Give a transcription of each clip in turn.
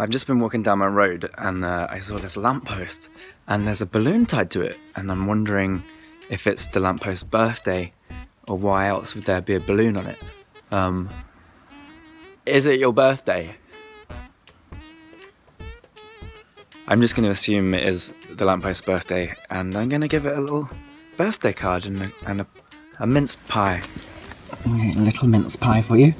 I've just been walking down my road and uh, I saw this lamppost and there's a balloon tied to it and I'm wondering if it's the lampost's birthday or why else would there be a balloon on it. Um, is it your birthday? I'm just going to assume it is the lampost's birthday and I'm going to give it a little birthday card and a, and a, a minced pie. A little mince pie for you.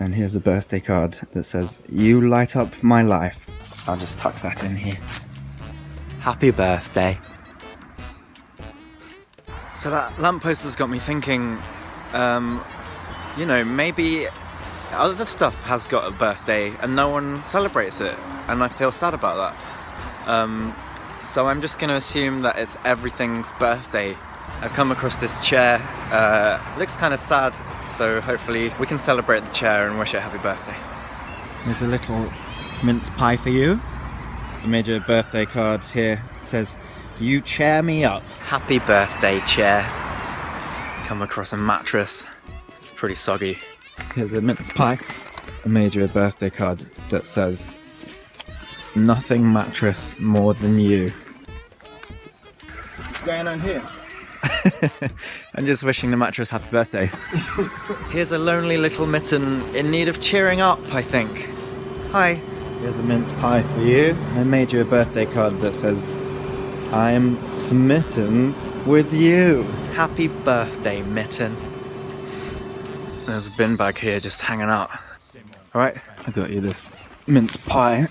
And here's a birthday card that says, You light up my life. I'll just tuck that in here. Happy birthday. So that lamppost has got me thinking, um, you know, maybe other stuff has got a birthday and no one celebrates it. And I feel sad about that. Um, so I'm just going to assume that it's everything's birthday I've come across this chair, uh, looks kind of sad, so hopefully we can celebrate the chair and wish it a happy birthday. There's a little mince pie for you. I made you a birthday card here. It says, you chair me up. Happy birthday chair. Come across a mattress. It's pretty soggy. Here's a mince pie. I made you a birthday card that says, nothing mattress more than you. What's going on here? I'm just wishing the mattress happy birthday. Here's a lonely little mitten in need of cheering up, I think. Hi. Here's a mince pie for you. I made you a birthday card that says, I'm smitten with you. Happy birthday, mitten. There's a bin bag here just hanging out. Alright, I got you this mince pie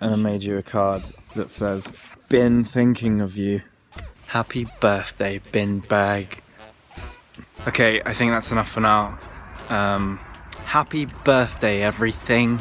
and I made you a card that says, been thinking of you. Happy birthday, bin bag. Okay, I think that's enough for now. Um, happy birthday, everything.